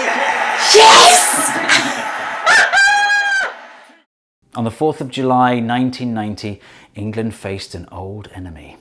On the 4th of July 1990, England faced an old enemy.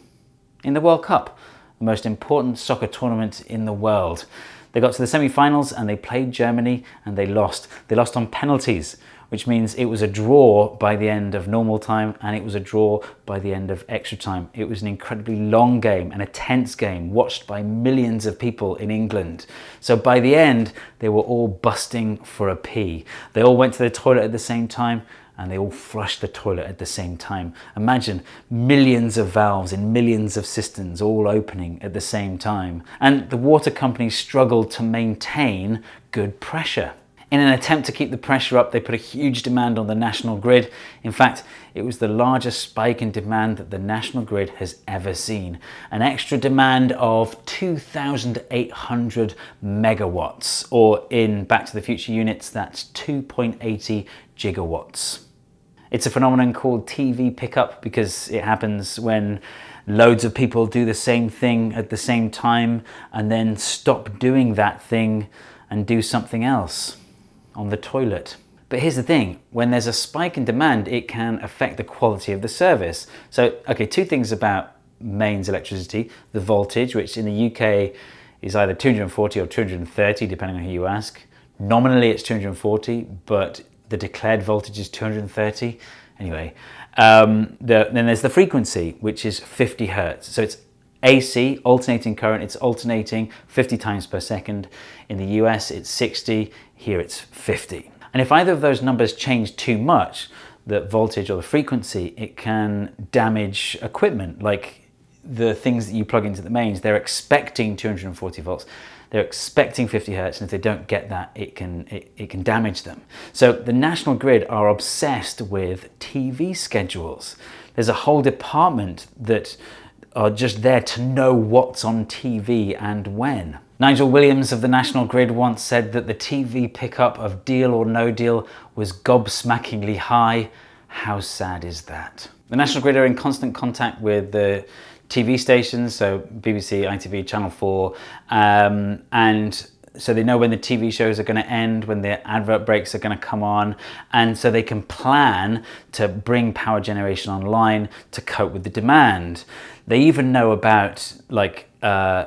In the World Cup, the most important soccer tournament in the world. They got to the semi-finals and they played Germany and they lost. They lost on penalties, which means it was a draw by the end of normal time and it was a draw by the end of extra time. It was an incredibly long game and a tense game watched by millions of people in England. So by the end, they were all busting for a pee. They all went to the toilet at the same time and they all flush the toilet at the same time. Imagine millions of valves in millions of cisterns all opening at the same time. And the water companies struggled to maintain good pressure. In an attempt to keep the pressure up, they put a huge demand on the national grid. In fact, it was the largest spike in demand that the national grid has ever seen. An extra demand of 2,800 megawatts, or in Back to the Future units, that's 2.80 gigawatts. It's a phenomenon called TV pickup because it happens when loads of people do the same thing at the same time and then stop doing that thing and do something else on the toilet. But here's the thing, when there's a spike in demand, it can affect the quality of the service. So, okay, two things about mains electricity, the voltage, which in the UK is either 240 or 230, depending on who you ask. Nominally it's 240, but the declared voltage is 230. Anyway, um, the, then there's the frequency, which is 50 hertz. So it's AC, alternating current, it's alternating 50 times per second. In the US, it's 60, here it's 50. And if either of those numbers change too much, the voltage or the frequency, it can damage equipment like the things that you plug into the mains. They're expecting 240 volts. They're expecting 50 hertz, and if they don't get that, it can, it, it can damage them. So the National Grid are obsessed with TV schedules. There's a whole department that are just there to know what's on TV and when. Nigel Williams of the National Grid once said that the TV pickup of Deal or No Deal was gobsmackingly high. How sad is that? The National Grid are in constant contact with the TV stations, so BBC, ITV, Channel 4, um, and so they know when the TV shows are going to end, when the advert breaks are going to come on, and so they can plan to bring power generation online to cope with the demand. They even know about like uh,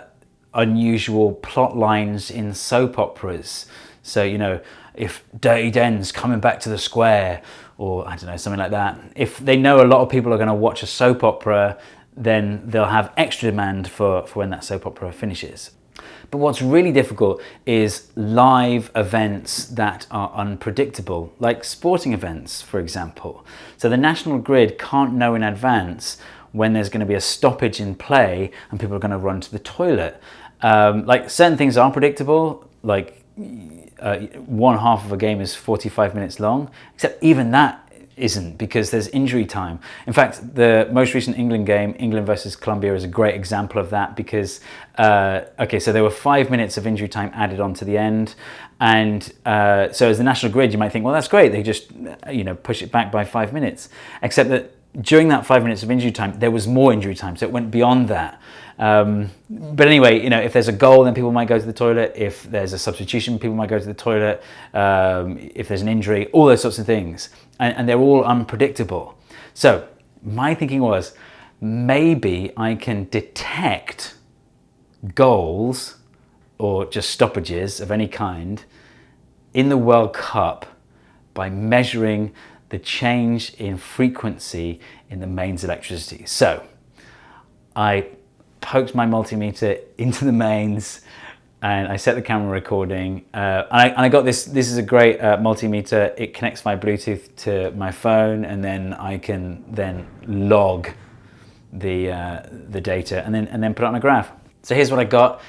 unusual plot lines in soap operas. So, you know, if Dirty Den's coming back to the square, or I don't know, something like that. If they know a lot of people are going to watch a soap opera then they'll have extra demand for, for when that soap opera finishes. But what's really difficult is live events that are unpredictable, like sporting events, for example. So the National Grid can't know in advance when there's going to be a stoppage in play and people are going to run to the toilet. Um, like certain things are predictable, like uh, one half of a game is 45 minutes long, except even that isn't because there's injury time. In fact, the most recent England game, England versus Colombia, is a great example of that because, uh, okay, so there were five minutes of injury time added on to the end. And uh, so as the national grid, you might think, well, that's great. They just, you know, push it back by five minutes. Except that during that five minutes of injury time, there was more injury time. So it went beyond that. Um, but anyway, you know, if there's a goal, then people might go to the toilet. If there's a substitution, people might go to the toilet. Um, if there's an injury, all those sorts of things. And, and they're all unpredictable. So my thinking was, maybe I can detect goals or just stoppages of any kind in the World Cup by measuring the change in frequency in the mains electricity. So I poked my multimeter into the mains and I set the camera recording uh, and, I, and, I, got this, this is a great uh, multimeter, it connects my Bluetooth to my phone and then I can then log the, uh, the data and then, and then put it on a graph. So here's what I got,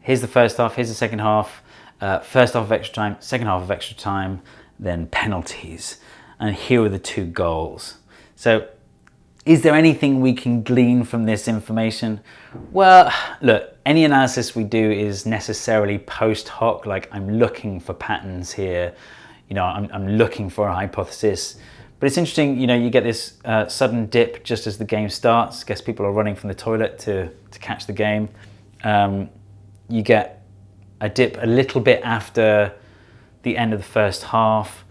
here's the first half, here's the second half, uh, first half of extra time, second half of extra time, then penalties. And here are the two goals. So is there anything we can glean from this information? Well, look, any analysis we do is necessarily post hoc, like I'm looking for patterns here, you know, I'm, I'm looking for a hypothesis. But it's interesting, you know, you get this uh, sudden dip just as the game starts. I guess people are running from the toilet to, to catch the game. Um, you get a dip a little bit after the end of the first half.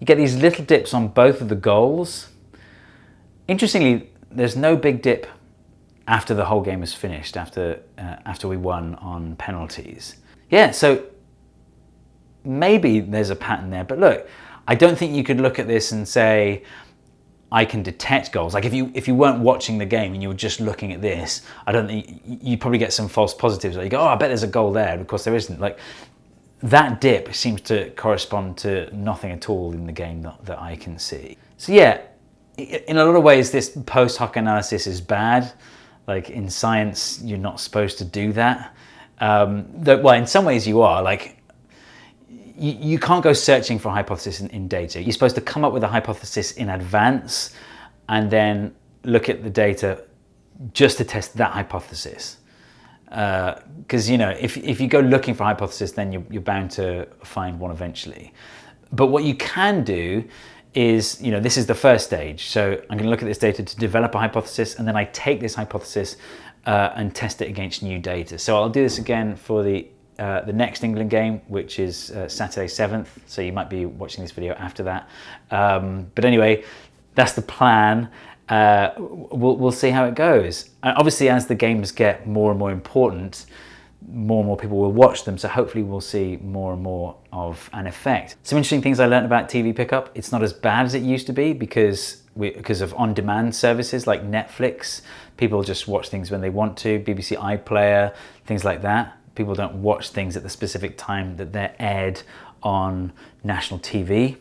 You get these little dips on both of the goals. Interestingly, there's no big dip after the whole game is finished, after, uh, after we won on penalties. Yeah, so maybe there's a pattern there, but look, I don't think you could look at this and say, I can detect goals. Like if you if you weren't watching the game and you were just looking at this, I don't think you probably get some false positives. Like you go, oh, I bet there's a goal there. Of course, there isn't. Like that dip seems to correspond to nothing at all in the game that, that I can see. So yeah, in a lot of ways, this post hoc analysis is bad. Like in science, you're not supposed to do that. Um, that, well, in some ways you are. Like you, you can't go searching for a hypothesis in, in data. You're supposed to come up with a hypothesis in advance and then look at the data just to test that hypothesis. Because, uh, you know, if, if you go looking for a hypothesis, then you're, you're bound to find one eventually. But what you can do is, you know, this is the first stage. So I'm going to look at this data to develop a hypothesis, and then I take this hypothesis uh, and test it against new data. So I'll do this again for the uh, the next England game, which is uh, Saturday 7th. So you might be watching this video after that. Um, but anyway, that's the plan. Uh, we'll, we'll see how it goes. And obviously, as the games get more and more important, more and more people will watch them. So hopefully we'll see more and more of an effect. Some interesting things I learned about TV pickup. It's not as bad as it used to be because we, because of on-demand services like Netflix. People just watch things when they want to, BBC iPlayer, things like that people don't watch things at the specific time that they're aired on national TV.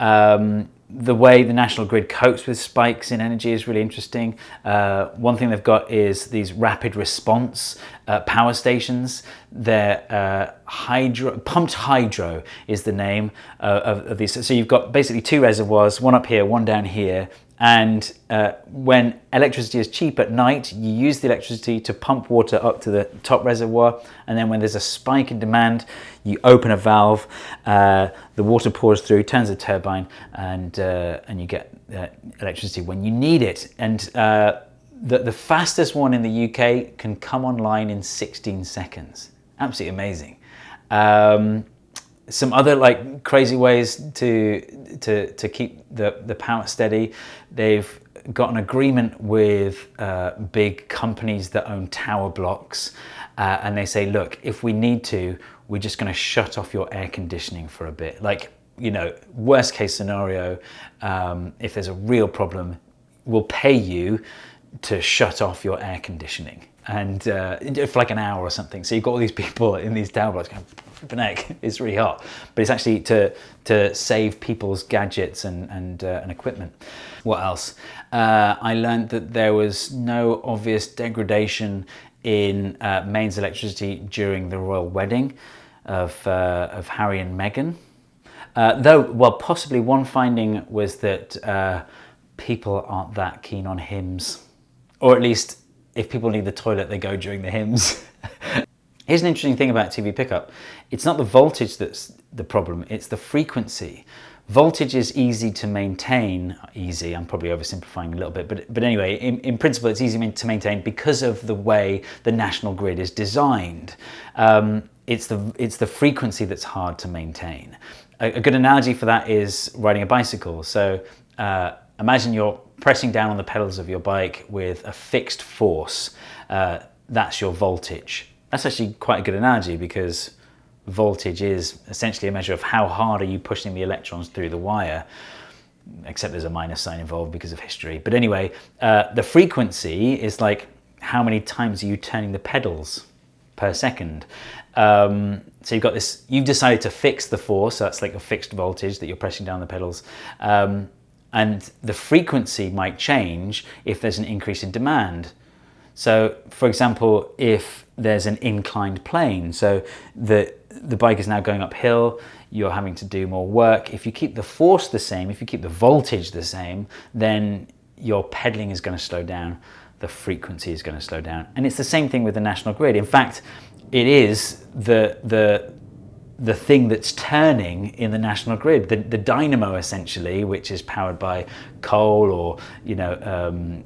Um, the way the national grid copes with spikes in energy is really interesting. Uh, one thing they've got is these rapid response uh, power stations. They're uh, hydro, pumped hydro is the name uh, of, of, these. So you've got basically two reservoirs, one up here, one down here, and uh, when electricity is cheap at night, you use the electricity to pump water up to the top reservoir. And then when there's a spike in demand, you open a valve, uh, the water pours through, turns the turbine, and, uh, and you get uh, electricity when you need it. And uh, the, the fastest one in the UK can come online in 16 seconds. Absolutely amazing. Um, some other like crazy ways to to to keep the the power steady. They've got an agreement with uh, big companies that own tower blocks, uh, and they say, look, if we need to, we're just going to shut off your air conditioning for a bit. Like you know, worst case scenario, um, if there's a real problem, we'll pay you to shut off your air conditioning and uh, for like an hour or something. So you've got all these people in these tower blocks going, heck, it's really hot. But it's actually to, to save people's gadgets and, and, uh, and equipment. What else? Uh, I learned that there was no obvious degradation in uh, mains electricity during the royal wedding of, uh, of Harry and Meghan. Uh, though, well, possibly one finding was that people aren't that keen on hymns. Or at least, if people need the toilet, they go during the hymns. Here's an interesting thing about TV pickup. It's not the voltage that's the problem, it's the frequency. Voltage is easy to maintain, easy, I'm probably oversimplifying a little bit, but, but anyway, in, in principle it's easy to maintain because of the way the national grid is designed. Um, it's, the, it's the frequency that's hard to maintain. A, a good analogy for that is riding a bicycle. So uh, imagine you're pressing down on the pedals of your bike with a fixed force. Uh, that's your voltage. That's actually quite a good analogy because voltage is essentially a measure of how hard are you pushing the electrons through the wire except there's a minus sign involved because of history. But anyway, uh, the frequency is like how many times are you turning the pedals per second. Um, so you've got this, you've decided to fix the force, so that's like a fixed voltage that you're pressing down the pedals. Um, and the frequency might change if there's an increase in demand. So for example, if there's an inclined plane, so the, the bike is now going uphill, you're having to do more work. If you keep the force the same, if you keep the voltage the same, then your pedaling is going to slow down, the frequency is going to slow down. And it's the same thing with the national grid. In fact, it is the, the, the thing that's turning in the national grid, the, the dynamo essentially, which is powered by coal or you know um,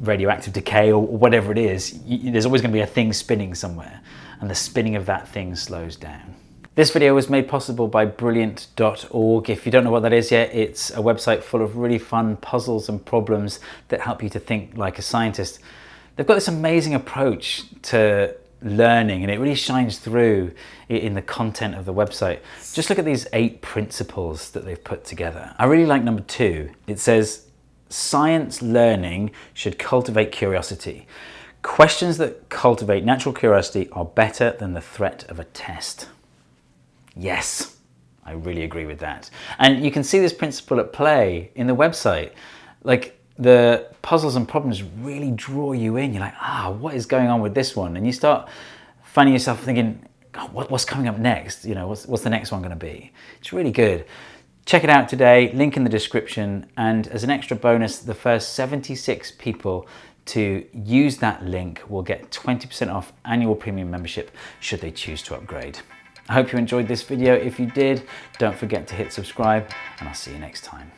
radioactive decay or whatever it is, you, there's always going to be a thing spinning somewhere, and the spinning of that thing slows down. This video was made possible by Brilliant.org. If you don't know what that is yet, it's a website full of really fun puzzles and problems that help you to think like a scientist. They've got this amazing approach to learning and it really shines through in the content of the website. Just look at these eight principles that they've put together. I really like number two. It says, science learning should cultivate curiosity. Questions that cultivate natural curiosity are better than the threat of a test. Yes, I really agree with that. And you can see this principle at play in the website. Like the puzzles and problems really draw you in. You're like, ah, what is going on with this one? And you start finding yourself thinking, what, what's coming up next? You know, what's, what's the next one going to be? It's really good. Check it out today, link in the description. And as an extra bonus, the first 76 people to use that link will get 20% off annual premium membership should they choose to upgrade. I hope you enjoyed this video. If you did, don't forget to hit subscribe and I'll see you next time.